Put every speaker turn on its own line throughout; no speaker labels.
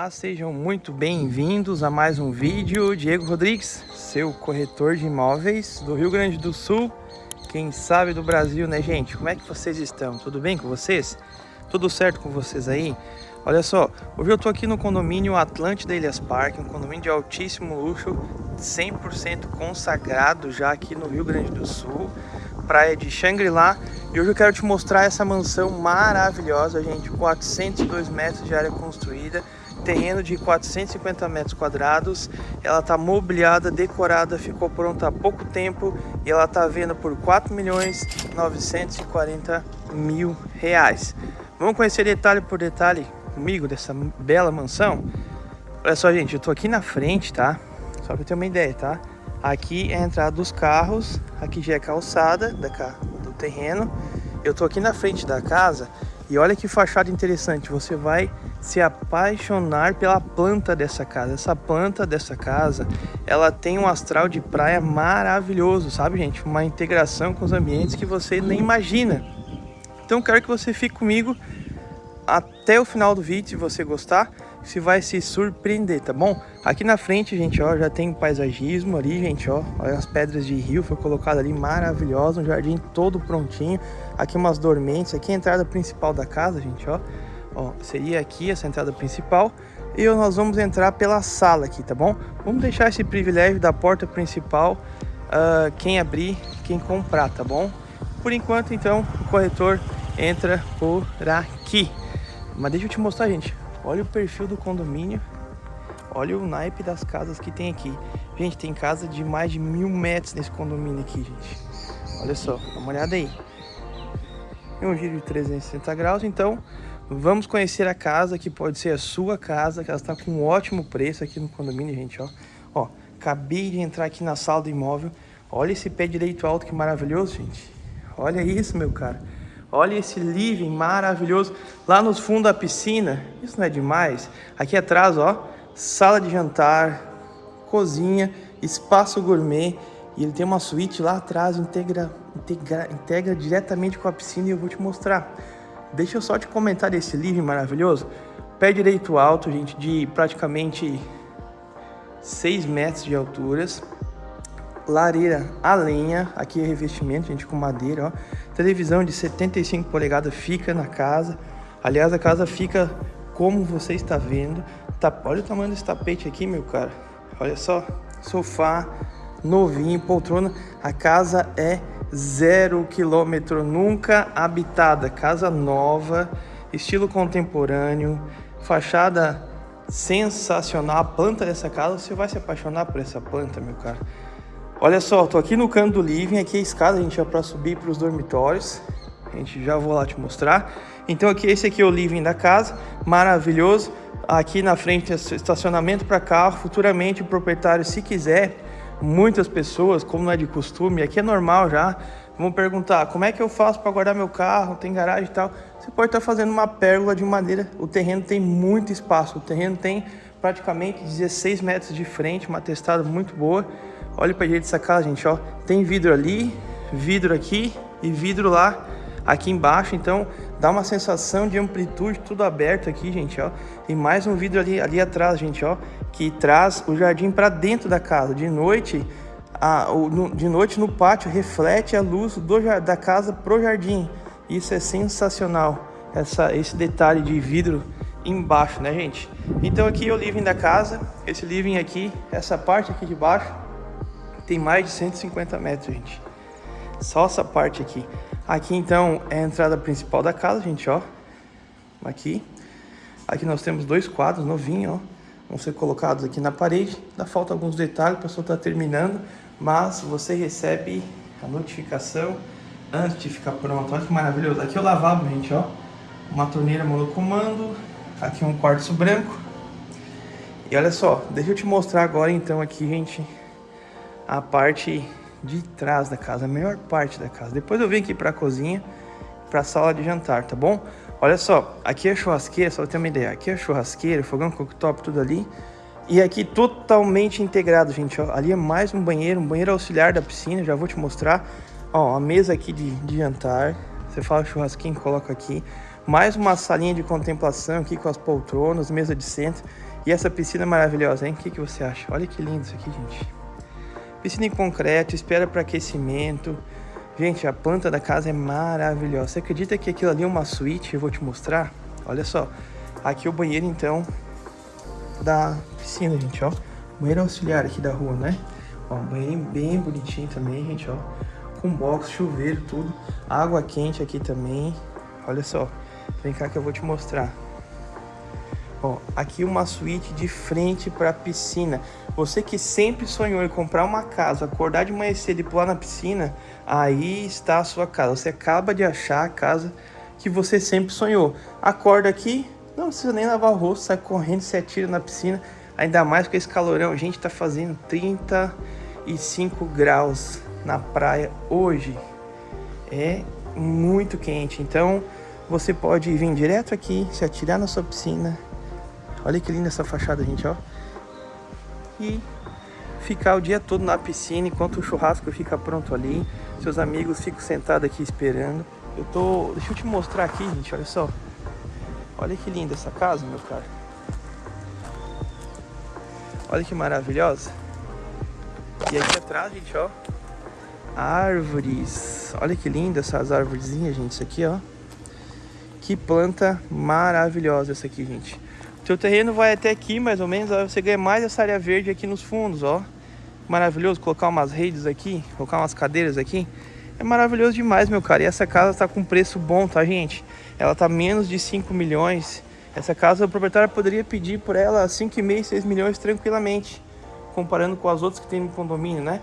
Olá, sejam muito bem-vindos a mais um vídeo. Diego Rodrigues, seu corretor de imóveis do Rio Grande do Sul, quem sabe do Brasil, né, gente? Como é que vocês estão? Tudo bem com vocês? Tudo certo com vocês aí? Olha só, hoje eu tô aqui no condomínio Atlântida Ilhas Parque, um condomínio de altíssimo luxo, 100% consagrado já aqui no Rio Grande do Sul, praia de Xangri-Lá. E hoje eu quero te mostrar essa mansão maravilhosa, gente, 402 metros de área construída, terreno de 450 metros quadrados, ela está mobiliada, decorada, ficou pronta há pouco tempo e ela está vendo por 4 milhões 940 mil reais. Vamos conhecer detalhe por detalhe comigo dessa bela mansão? Olha só, gente, eu estou aqui na frente, tá? Só para ter uma ideia, tá? Aqui é a entrada dos carros, aqui já é calçada da, do terreno. Eu estou aqui na frente da casa e olha que fachada interessante, você vai se apaixonar pela planta dessa casa. Essa planta dessa casa, ela tem um astral de praia maravilhoso, sabe gente? Uma integração com os ambientes que você nem imagina. Então quero que você fique comigo até o final do vídeo, se você gostar, você vai se surpreender, tá bom? Aqui na frente, gente, ó, já tem paisagismo ali, gente, ó, olha as pedras de rio, foi colocado ali, maravilhoso, um jardim todo prontinho, aqui umas dormentes, aqui a entrada principal da casa, gente, ó, Ó, seria aqui essa entrada principal e nós vamos entrar pela sala aqui, tá bom? Vamos deixar esse privilégio da porta principal uh, quem abrir, quem comprar, tá bom? Por enquanto, então, o corretor entra por aqui. Mas deixa eu te mostrar, gente. Olha o perfil do condomínio. Olha o naipe das casas que tem aqui. Gente, tem casa de mais de mil metros nesse condomínio aqui, gente. Olha só, dá uma olhada aí. Tem um giro de 360 graus, então Vamos conhecer a casa, que pode ser a sua casa, que ela está com um ótimo preço aqui no condomínio, gente, ó. Ó, acabei de entrar aqui na sala do imóvel. Olha esse pé direito alto, que maravilhoso, gente. Olha isso, meu cara. Olha esse living maravilhoso. Lá nos fundos da piscina, isso não é demais? Aqui atrás, ó, sala de jantar, cozinha, espaço gourmet. E ele tem uma suíte lá atrás, integra, integra, integra diretamente com a piscina e eu vou te mostrar. Deixa eu só te comentar desse livro maravilhoso. Pé direito alto, gente, de praticamente 6 metros de alturas. Lareira a lenha, aqui é revestimento, gente, com madeira, ó. Televisão de 75 polegadas fica na casa. Aliás, a casa fica como você está vendo. Tá, olha o tamanho desse tapete aqui, meu cara. Olha só, sofá novinho, poltrona. A casa é zero quilômetro, nunca habitada, casa nova, estilo contemporâneo, fachada sensacional. A planta dessa casa, você vai se apaixonar por essa planta, meu cara. Olha só, tô aqui no canto do living, aqui a escada, a gente já para subir para os dormitórios. A gente já vou lá te mostrar. Então aqui esse aqui é o living da casa, maravilhoso. Aqui na frente é estacionamento para carro. Futuramente o proprietário, se quiser, muitas pessoas, como não é de costume, aqui é normal já, vão perguntar como é que eu faço para guardar meu carro, tem garagem e tal. Você pode estar tá fazendo uma pérgola de madeira, o terreno tem muito espaço, o terreno tem praticamente 16 metros de frente, uma testada muito boa. Olha para direita dessa casa, gente, ó. Tem vidro ali, vidro aqui e vidro lá aqui embaixo, então dá uma sensação de amplitude, tudo aberto aqui, gente, ó. E mais um vidro ali, ali atrás, gente, ó, que traz o jardim para dentro da casa. De noite, a, o, de noite no pátio reflete a luz do, da casa pro jardim. Isso é sensacional, essa, esse detalhe de vidro embaixo, né, gente? Então aqui é o living da casa. Esse living aqui, essa parte aqui de baixo, tem mais de 150 metros, gente. Só essa parte aqui. Aqui, então, é a entrada principal da casa, gente, ó. Aqui. Aqui nós temos dois quadros novinhos, ó. Vão ser colocados aqui na parede. Dá falta alguns detalhes, o pessoal tá terminando. Mas você recebe a notificação antes de ficar pronto. Olha que maravilhoso. Aqui é o lavabo, gente, ó. Uma torneira monocomando Aqui um quartzo branco. E olha só, deixa eu te mostrar agora então aqui, gente, a parte de trás da casa, a melhor parte da casa. Depois eu venho aqui para a cozinha, para a sala de jantar, tá bom? Olha só, aqui é churrasqueira, só pra ter uma ideia. Aqui é churrasqueira, fogão cooktop, tudo ali. E aqui totalmente integrado, gente, ó. Ali é mais um banheiro, um banheiro auxiliar da piscina, já vou te mostrar. Ó, a mesa aqui de, de jantar. Você fala churrasquinho, coloca aqui. Mais uma salinha de contemplação aqui com as poltronas, mesa de centro. E essa piscina maravilhosa, hein? O que, que você acha? Olha que lindo isso aqui, gente. Piscina em concreto, espera para aquecimento. Gente, a planta da casa é maravilhosa. Você acredita que aquilo ali é uma suíte? Eu vou te mostrar. Olha só. Aqui é o banheiro, então, da piscina, gente, ó. Banheiro auxiliar aqui da rua, né? Ó, banheiro bem bonitinho também, gente, ó. Com box, chuveiro, tudo. Água quente aqui também. Olha só. Vem cá que eu vou te mostrar. Ó, aqui uma suíte de frente para a piscina. Você que sempre sonhou em comprar uma casa, acordar de manhã cedo e pular na piscina, aí está a sua casa. Você acaba de achar a casa que você sempre sonhou. Acorda aqui, não precisa nem lavar o rosto, sai correndo, se atira na piscina. Ainda mais com esse calorão. Gente está fazendo 35 graus na praia hoje. É muito quente. Então, você pode vir direto aqui, se atirar na sua piscina. Olha que linda essa fachada, gente, ó. E ficar o dia todo na piscina enquanto o churrasco fica pronto ali. Seus amigos ficam sentados aqui esperando. Eu tô... Deixa eu te mostrar aqui, gente, olha só. Olha que linda essa casa, meu cara. Olha que maravilhosa. E aqui atrás, gente, ó. Árvores. Olha que linda essas árvorezinhas, gente. Isso aqui, ó. Que planta maravilhosa essa aqui, gente. O teu terreno vai até aqui, mais ou menos, ó, você ganha mais essa área verde aqui nos fundos, ó. Maravilhoso, colocar umas redes aqui, colocar umas cadeiras aqui. É maravilhoso demais, meu cara. E essa casa tá com preço bom, tá, gente? Ela tá menos de 5 milhões. Essa casa, o proprietário poderia pedir por ela 5,5, 6 milhões tranquilamente. Comparando com as outras que tem no condomínio, né?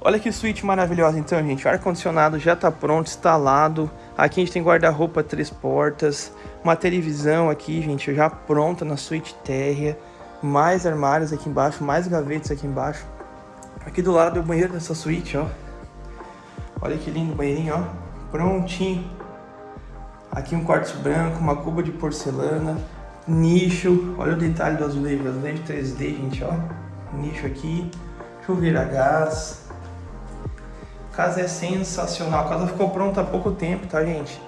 Olha que suíte maravilhosa então, gente. Ar-condicionado já está pronto, instalado. Aqui a gente tem guarda-roupa três portas. Uma televisão aqui, gente, já pronta na suíte térrea. Mais armários aqui embaixo, mais gavetas aqui embaixo. Aqui do lado é o banheiro dessa suíte, ó. Olha que lindo banheirinho, ó. Prontinho. Aqui um quartzo branco, uma cuba de porcelana. Nicho. Olha o detalhe do azulejo. Azulejo 3D, gente, ó. Nicho aqui. Chuveiro a gás casa é sensacional. A casa ficou pronta há pouco tempo, tá, gente?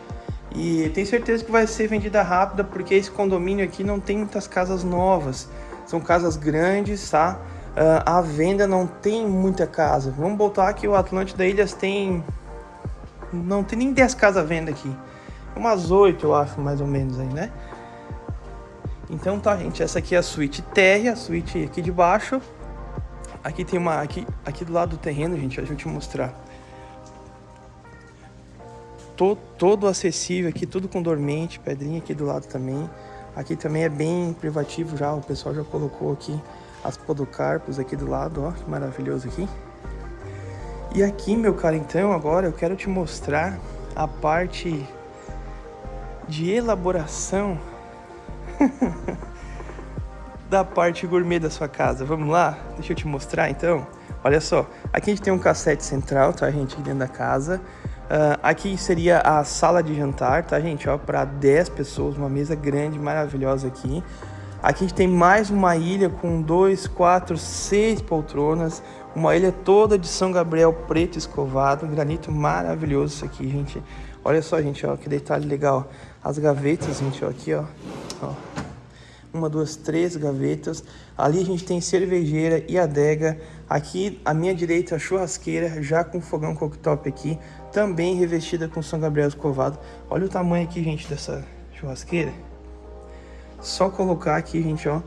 E tenho certeza que vai ser vendida rápida, porque esse condomínio aqui não tem muitas casas novas. São casas grandes, tá? Uh, a venda não tem muita casa. Vamos botar que o Atlântida Ilhas tem... Não tem nem 10 casas à venda aqui. Umas 8, eu acho, mais ou menos aí, né? Então tá, gente. Essa aqui é a suíte térrea, a suíte aqui de baixo. Aqui tem uma... Aqui, aqui do lado do terreno, gente, deixa eu te mostrar to, todo acessível aqui, tudo com dormente, pedrinha aqui do lado também. Aqui também é bem privativo já, o pessoal já colocou aqui as podocarpos aqui do lado, ó, que maravilhoso aqui. E aqui, meu cara, então, agora eu quero te mostrar a parte de elaboração da parte gourmet da sua casa. Vamos lá? Deixa eu te mostrar então. Olha só, aqui a gente tem um cassete central, tá, gente, aqui dentro da casa. Uh, aqui seria a sala de jantar, tá, gente? Ó, para 10 pessoas, uma mesa grande, maravilhosa aqui. Aqui a gente tem mais uma ilha com dois, quatro, seis poltronas. Uma ilha toda de São Gabriel preto escovado. Granito maravilhoso isso aqui, gente. Olha só, gente, ó, que detalhe legal. As gavetas, gente, ó, aqui, ó. ó. Uma, duas, três gavetas. Ali a gente tem cervejeira e adega. Aqui, à minha direita, a churrasqueira, já com fogão cooktop aqui. Também revestida com São Gabriel escovado. Olha o tamanho aqui, gente, dessa churrasqueira. Só colocar aqui, gente, ó,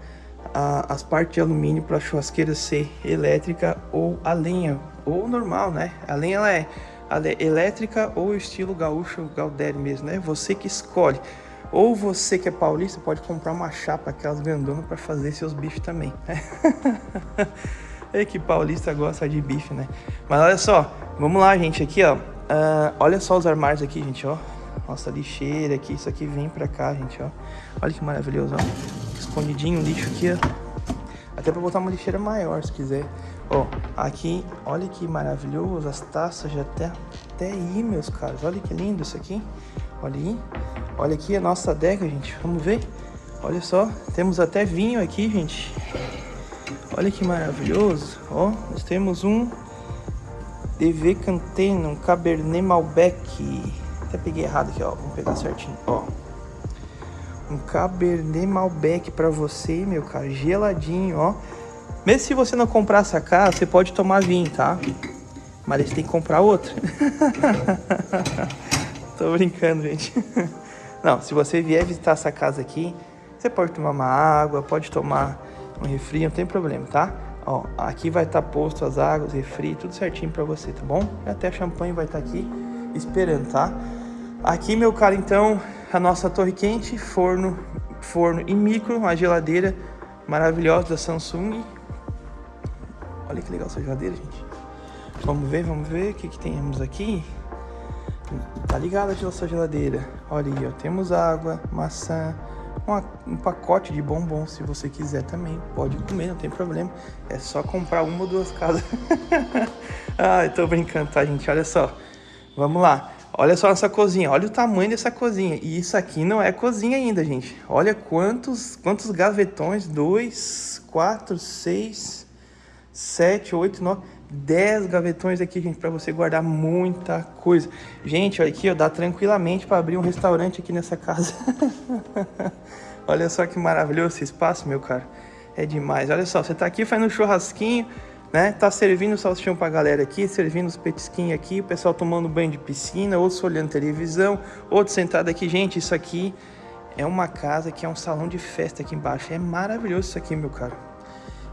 a, as partes de alumínio para a churrasqueira ser elétrica ou a lenha, ou normal, né? A lenha ela é, ela é elétrica ou estilo gaúcho, gaudério mesmo, né? Você que escolhe. Ou você que é paulista pode comprar uma chapa, aquelas grandonas, para fazer seus bifes também. é que paulista gosta de bife, né? Mas olha só, vamos lá, gente, aqui, ó. Uh, olha só os armários aqui, gente, ó. Nossa, lixeira aqui, isso aqui vem pra cá, gente, ó. Olha que maravilhoso, ó. Escondidinho o lixo aqui, ó. Até pra botar uma lixeira maior, se quiser. Ó, aqui, olha que maravilhoso, as taças já até, até aí, meus caros. Olha que lindo isso aqui. Olha aí. Olha aqui a nossa adega, gente. Vamos ver. Olha só, temos até vinho aqui, gente. Olha que maravilhoso. Ó, nós temos um DV Cantena, um Cabernet Malbec. Até peguei errado aqui, ó. Vamos pegar certinho, ó. Um Cabernet Malbec pra você, meu cara. Geladinho, ó. Mesmo se você não comprar essa casa, você pode tomar vinho, tá? Mas você tem que comprar outro. Tô brincando, gente. Não, se você vier visitar essa casa aqui, você pode tomar uma água, pode tomar um refri, não tem problema, tá? Ó, aqui vai estar tá posto as águas, refri, tudo certinho pra você, tá bom? Até champanhe vai estar tá aqui esperando, tá? Aqui, meu cara, então, a nossa torre quente, forno, forno e micro, uma geladeira maravilhosa da Samsung. Olha que legal essa geladeira, gente. Vamos ver, vamos ver o que, que temos aqui. Tá ligada a nossa geladeira. Olha aí, ó, temos água, maçã, uma, um pacote de bombom, se você quiser também. Pode comer, não tem problema. É só comprar uma ou duas casas. ah, eu tô brincando, tá, gente? Olha só. Vamos lá. Olha só essa cozinha, olha o tamanho dessa cozinha. E isso aqui não é cozinha ainda, gente. Olha quantos, quantos gavetões. Dois, quatro, seis, sete, oito, nove, dez gavetões aqui, gente, para você guardar muita coisa. Gente, olha aqui, ó, dá tranquilamente para abrir um restaurante aqui nessa casa. olha só que maravilhoso esse espaço, meu cara. É demais. Olha só, você tá aqui fazendo um churrasquinho, né? Tá servindo o salsichão pra galera aqui, servindo os petisquinhos aqui, o pessoal tomando banho de piscina, outros olhando televisão, outros sentado aqui. Gente, isso aqui é uma casa que é um salão de festa aqui embaixo. É maravilhoso isso aqui, meu cara.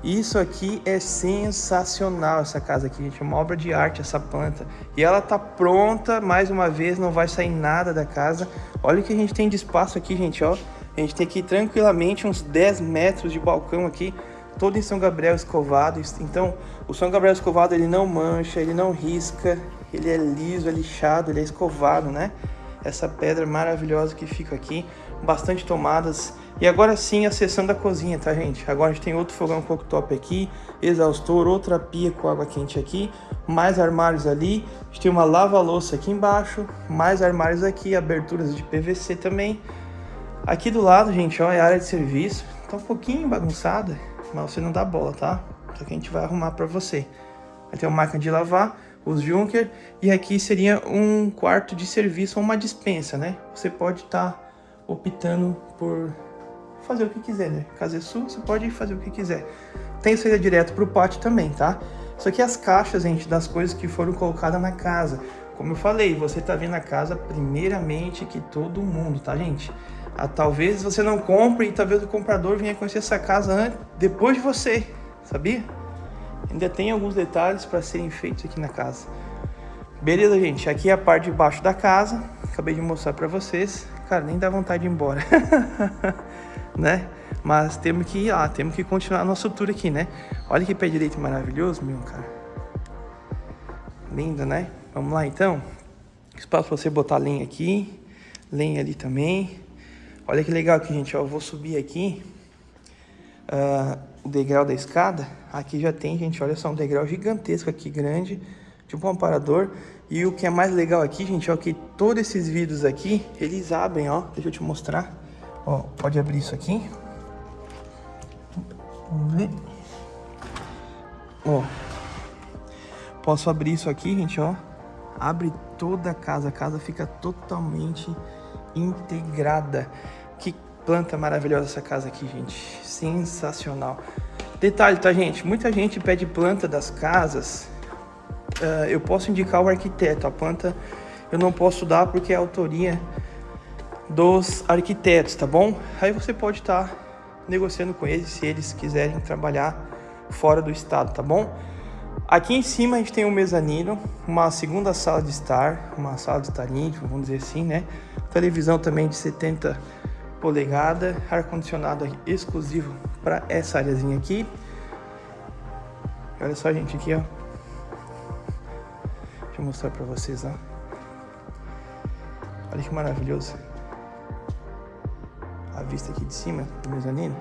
Isso aqui é sensacional, essa casa aqui, gente. É uma obra de arte, essa planta. E ela tá pronta, mais uma vez, não vai sair nada da casa. Olha o que a gente tem de espaço aqui, gente, ó. A gente tem aqui tranquilamente uns 10 metros de balcão aqui todo em São Gabriel escovado. Então, o São Gabriel escovado ele não mancha, ele não risca, ele é liso, é lixado, ele é escovado, né? Essa pedra maravilhosa que fica aqui, bastante tomadas. E agora sim, acessando a cozinha, tá, gente? Agora a gente tem outro fogão cooktop aqui, exaustor, outra pia com água quente aqui, mais armários ali. A gente tem uma lava-louça aqui embaixo, mais armários aqui, aberturas de PVC também. Aqui do lado, gente, ó, é a área de serviço. Tá um pouquinho bagunçada, mas você não dá bola, tá? Isso aqui a gente vai arrumar para você. Vai ter uma máquina de lavar, os Junker, e aqui seria um quarto de serviço ou uma dispensa, né? Você pode estar tá optando por fazer o que quiser, né? Caso é sua, você pode fazer o que quiser. Tem saída direto para o pátio também, tá? Aqui é as caixas, gente, das coisas que foram colocadas na casa. Como eu falei, você tá vendo a casa primeiramente que todo mundo, tá, gente? Ah, talvez você não compre e talvez o comprador venha conhecer essa casa antes, depois de você, sabia? Ainda tem alguns detalhes para serem feitos aqui na casa. Beleza, gente? Aqui é a parte de baixo da casa. Acabei de mostrar para vocês. Cara, nem dá vontade de ir embora. né? Mas temos que ir lá, temos que continuar a nossa tour aqui, né? Olha que pé direito maravilhoso, meu cara. Lindo, né? Vamos lá, então. Espaço para você botar lenha aqui, lenha ali também. Olha que legal aqui, gente, ó. Eu vou subir aqui uh, o degrau da escada. Aqui já tem, gente, olha só, um degrau gigantesco aqui, grande, tipo um aparador. E o que é mais legal aqui, gente, ó, que todos esses vidros aqui, eles abrem, ó. Deixa eu te mostrar. Ó, pode abrir isso aqui. Vamos ver. Ó. Posso abrir isso aqui, gente, ó. Abre toda a casa. A casa fica totalmente integrada. Que planta maravilhosa essa casa aqui, gente. Sensacional. Detalhe, tá, gente? Muita gente pede planta das casas. Uh, eu posso indicar o arquiteto. A planta eu não posso dar porque é autoria dos arquitetos, tá bom? Aí você pode estar tá negociando com eles se eles quiserem trabalhar fora do estado, tá bom? Aqui em cima a gente tem um mezanino, uma segunda sala de estar, uma sala de estar íntimo, vamos dizer assim, né? Televisão também de 70 polegadas, ar-condicionado exclusivo para essa áreazinha aqui. Olha só, gente, aqui, ó. Deixa eu mostrar para vocês, ó. Olha que maravilhoso. A vista aqui de cima do mezanino.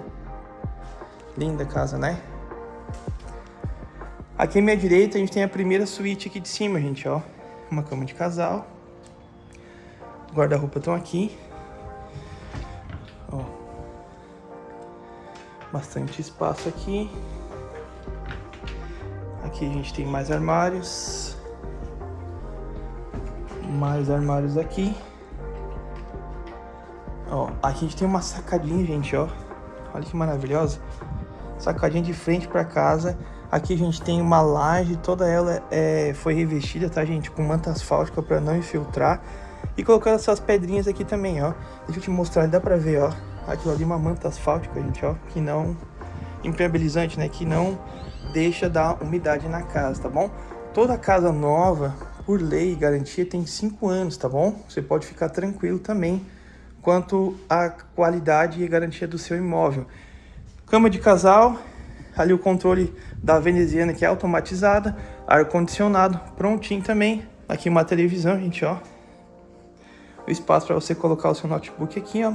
Linda casa, né? Aqui à minha direita a gente tem a primeira suíte aqui de cima, gente, ó. Uma cama de casal. Guarda-roupa estão aqui. Ó. Bastante espaço aqui. Aqui a gente tem mais armários. Mais armários aqui. Ó, aqui a gente tem uma sacadinha, gente, ó. Olha que maravilhosa. Sacadinha de frente para casa. Aqui a gente tem uma laje, toda ela é, foi revestida, tá, gente? Com manta asfáltica para não infiltrar. E colocando essas pedrinhas aqui também, ó. Deixa eu te mostrar, dá pra ver, ó. Aquilo ali é uma manta asfáltica, gente, ó. Que não... Impermeabilizante, né? Que não deixa dar umidade na casa, tá bom? Toda casa nova, por lei, garantia, tem 5 anos, tá bom? Você pode ficar tranquilo também quanto à qualidade e garantia do seu imóvel. Cama de casal, ali o controle da veneziana que é automatizada, ar-condicionado, prontinho também. Aqui uma televisão, gente, ó. O espaço para você colocar o seu notebook aqui, ó.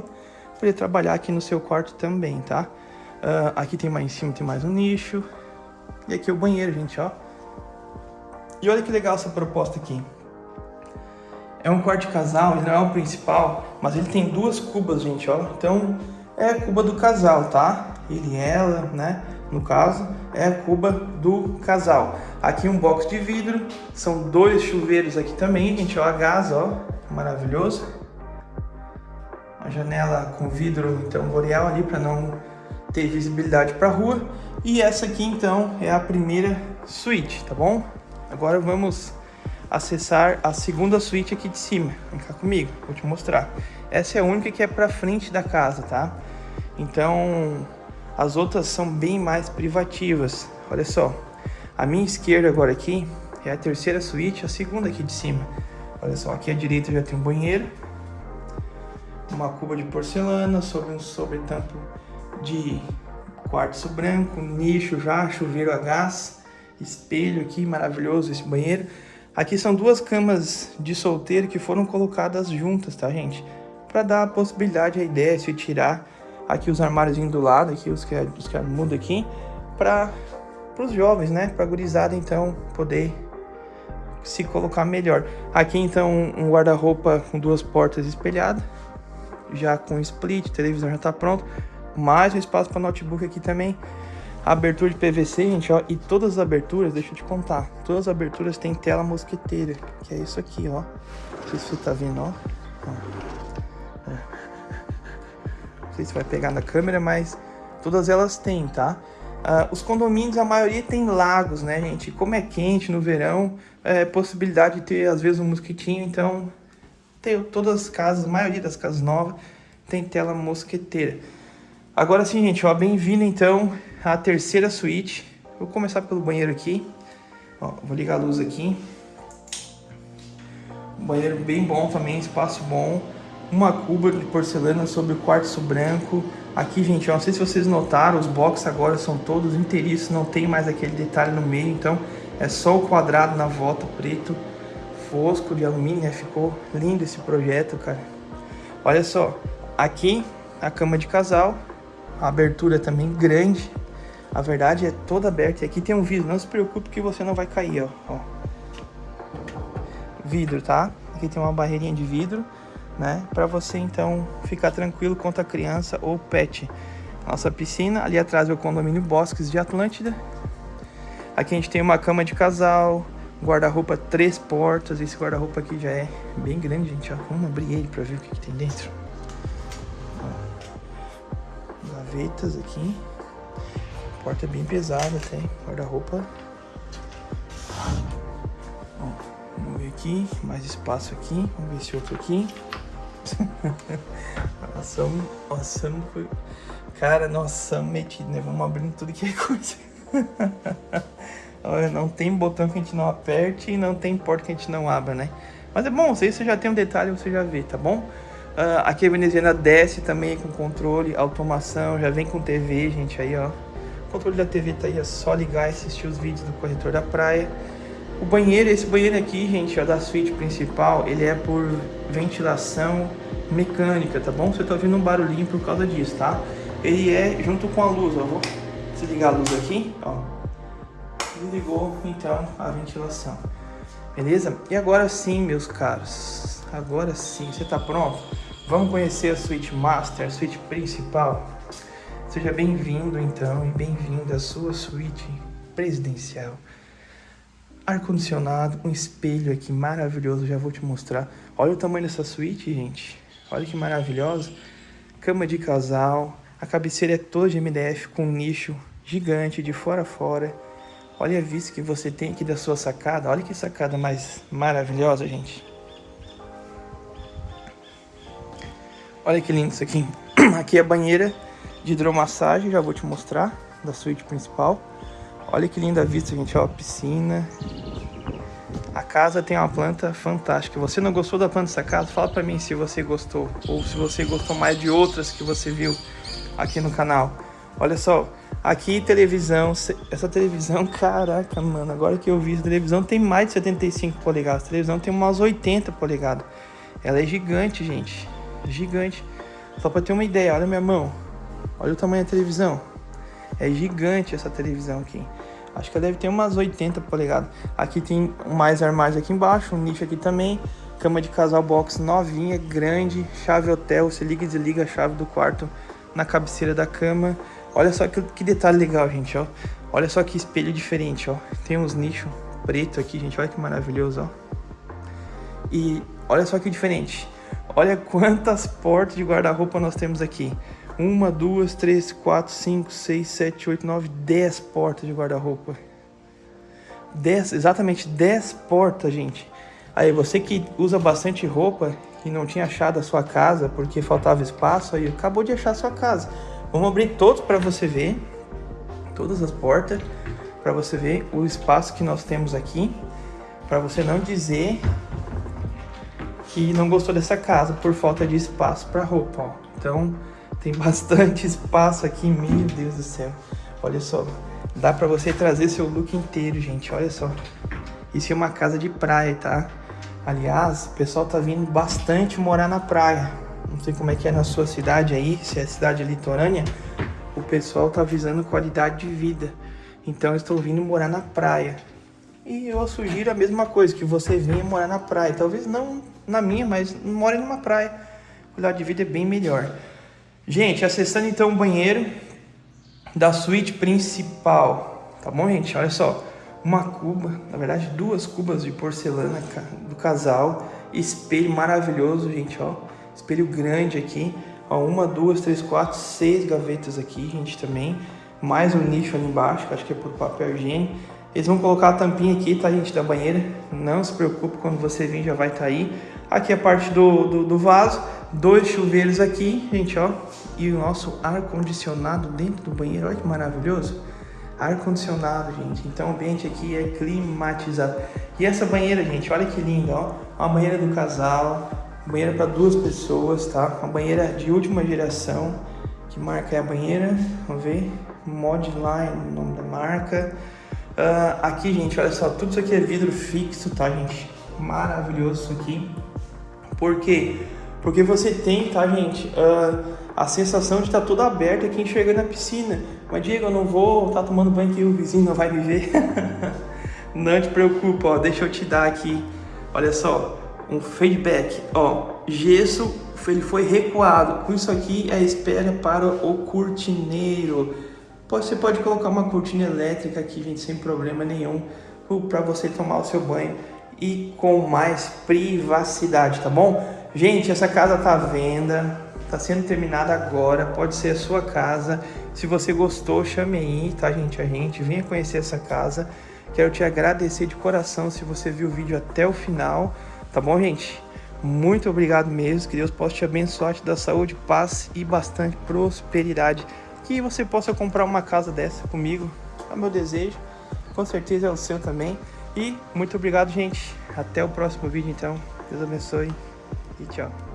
Poder trabalhar aqui no seu quarto também, tá? Uh, aqui tem mais em cima, tem mais um nicho. E aqui o banheiro, gente, ó. E olha que legal essa proposta aqui. É um de casal, ele não é o principal, mas ele tem duas cubas, gente, ó. Então, é a cuba do casal, tá? Ele e ela, né? no caso, é a cuba do casal. Aqui um box de vidro, são dois chuveiros aqui também, gente, ó, a gás, ó, maravilhoso. Uma janela com vidro, então, boreal ali para não ter visibilidade para rua. E essa aqui, então, é a primeira suíte, tá bom? Agora vamos acessar a segunda suíte aqui de cima. Vem cá comigo, vou te mostrar. Essa é a única que é para frente da casa, tá? Então, as outras são bem mais privativas. Olha só, a minha esquerda agora aqui é a terceira suíte, a segunda aqui de cima. Olha só, aqui à direita já tem um banheiro, uma cuba de porcelana sobre um sobretampo de quartzo branco, nicho já, chuveiro a gás, espelho aqui, maravilhoso esse banheiro. Aqui são duas camas de solteiro que foram colocadas juntas, tá, gente? Para dar a possibilidade, a ideia de tirar aqui os armários do lado, aqui os que, os que muda aqui, para os jovens, né? Para a gurizada, então, poder se colocar melhor. Aqui, então, um guarda-roupa com duas portas espelhadas, já com split, televisão já está pronto. Mais um espaço para notebook aqui também. Abertura de PVC, gente, ó. E todas as aberturas, deixa eu te contar. Todas as aberturas têm tela mosqueteira, que é isso aqui, ó. Não sei se você tá vendo, ó. É sei se vai pegar na câmera, mas todas elas têm, tá? Uh, os condomínios, a maioria tem lagos, né, gente? Como é quente no verão, é possibilidade de ter, às vezes, um mosquitinho. Então, tem, todas as casas, a maioria das casas novas, tem tela mosqueteira. Agora sim, gente, ó, bem-vindo, então, à terceira suíte. Vou começar pelo banheiro aqui. Ó, vou ligar a luz aqui. banheiro bem bom também, espaço bom uma cuba de porcelana sobre o quartzo branco. Aqui, gente, ó, não sei se vocês notaram, os boxes agora são todos inteiriços, não tem mais aquele detalhe no meio, então é só o quadrado na volta preto. fosco de alumínio, né? Ficou lindo esse projeto, cara. Olha só, aqui a cama de casal, a abertura também grande. A verdade é toda aberta. E aqui tem um vidro, não se preocupe que você não vai cair, ó. ó. Vidro, tá? Aqui tem uma barreirinha de vidro, né? Para você então ficar tranquilo quanto a criança ou pet. Nossa piscina, ali atrás é o condomínio Bosques de Atlântida. Aqui a gente tem uma cama de casal, guarda-roupa três portas. Esse guarda-roupa aqui já é bem grande, gente. Ó. Vamos abrir ele para ver o que, que tem dentro. Ó. Gavetas aqui. Porta é bem pesada até. Guarda-roupa. Vamos ver aqui. Mais espaço aqui. Vamos ver esse outro aqui. nossa, nossa, foi... Cara, nossa, metido, né? Vamos abrindo tudo que é coisa. Não tem botão que a gente não aperte e não tem porta que a gente não abra, né? Mas é bom, se você já tem um detalhe, você já vê, tá bom? Uh, aqui a veneziana desce também com controle, automação, já vem com TV, gente, aí ó. O controle da TV tá aí, é só ligar e assistir os vídeos do corretor da praia. O banheiro, esse banheiro aqui, gente, ó, da suíte principal, ele é por ventilação mecânica, tá bom? Você tá ouvindo um barulhinho por causa disso, tá? Ele é junto com a luz, ó, vou desligar a luz aqui, ó desligou então a ventilação. Beleza? E agora sim, meus caros, agora sim, você está pronto? Vamos conhecer a suíte master, a suíte principal? Seja bem-vindo então e bem-vinda à sua suíte presidencial. Ar-condicionado, um espelho aqui maravilhoso, já vou te mostrar. Olha o tamanho dessa suíte, gente. Olha que maravilhosa. Cama de casal, a cabeceira é toda de MDF com um nicho gigante de fora a fora. Olha a vista que você tem aqui da sua sacada. Olha que sacada mais maravilhosa, gente. Olha que lindo isso aqui. Aqui é a banheira de hidromassagem, já vou te mostrar, da suíte principal. Olha que linda vista, gente, ó, a piscina. A casa tem uma planta fantástica. Você não gostou da planta dessa casa? Fala pra mim se você gostou, ou se você gostou mais de outras que você viu aqui no canal. Olha só, Aqui, televisão, essa televisão, caraca, mano, agora que eu vi, a televisão tem mais de 75 polegadas, a televisão tem umas 80 polegadas. Ela é gigante, gente, gigante. Só pra ter uma ideia, olha minha mão, olha o tamanho da televisão. É gigante essa televisão aqui. Acho que ela deve ter umas 80 polegadas. Aqui tem mais armários aqui embaixo, um nicho aqui também. Cama de casal box novinha, grande, chave hotel, você liga e desliga a chave do quarto na cabeceira da cama. Olha só que, que detalhe legal, gente, ó. Olha só que espelho diferente, ó. Tem uns nichos preto aqui, gente. Olha que maravilhoso, ó. E olha só que diferente. Olha quantas portas de guarda-roupa nós temos aqui. Uma, duas, três, quatro, cinco, seis, sete, oito, nove, dez portas de guarda-roupa. Dez, exatamente dez portas, gente. Aí você que usa bastante roupa e não tinha achado a sua casa porque faltava espaço, aí acabou de achar a sua casa. Vamos abrir todos para você ver, todas as portas, para você ver o espaço que nós temos aqui, para você não dizer que não gostou dessa casa por falta de espaço para roupa, ó. Então, tem bastante espaço aqui, meu Deus do céu. Olha só, dá para você trazer seu look inteiro, gente, olha só. Isso é uma casa de praia, tá? Aliás, o pessoal tá vindo bastante morar na praia. Não sei como é que é na sua cidade aí, se é cidade litorânea, o pessoal tá visando qualidade de vida. Então estou vindo morar na praia. E eu sugiro a mesma coisa, que você venha morar na praia. Talvez não na minha, mas more numa praia. Qualidade de vida é bem melhor. Gente, acessando então o banheiro da suíte principal. Tá bom, gente? Olha só. Uma cuba, na verdade duas cubas de porcelana do casal. Espelho maravilhoso, gente, ó. Espelho grande aqui. Ó, uma, duas, três, quatro, seis gavetas aqui, gente, também. Mais um nicho ali embaixo, que acho que é por papel higiênico. Eles vão colocar a tampinha aqui, tá, gente, da banheira. Não se preocupe, quando você vir já vai estar tá aí. Aqui a parte do, do, do, vaso. Dois chuveiros aqui, gente, ó. E o nosso ar-condicionado dentro do banheiro. Olha que maravilhoso. Ar-condicionado, gente. Então o ambiente aqui é climatizado. E essa banheira, gente, olha que linda, ó. Uma banheira do casal banheira para duas pessoas, tá? Uma banheira de última geração. Que marca é a banheira? Vamos ver. Modline, o nome da marca. Uh, aqui, gente, olha só, tudo isso aqui é vidro fixo, tá, gente? maravilhoso isso aqui. Por quê? Porque você tem, tá, gente, uh, a sensação de estar tá tudo aberto aqui enxergando a piscina. Mas, Diego, eu não vou estar tá tomando banho que o vizinho não vai me ver. não te preocupa, ó, deixa eu te dar aqui, olha só, um feedback, ó, gesso, ele foi recuado. Com isso aqui, a espera para o cortineiro. Você pode colocar uma cortina elétrica aqui, gente, sem problema nenhum, para você tomar o seu banho e com mais privacidade, tá bom? Gente, essa casa tá à venda, tá sendo terminada agora, pode ser a sua casa. Se você gostou, chame aí, tá, gente? A gente venha conhecer essa casa. Quero te agradecer de coração se você viu o vídeo até o final, tá bom, gente? Muito obrigado mesmo, que Deus possa te abençoar, te dar saúde, paz e bastante prosperidade. Que você possa comprar uma casa dessa comigo, é o meu desejo, com certeza é o seu também. E muito obrigado, gente. Até o próximo vídeo, então. Deus abençoe e tchau.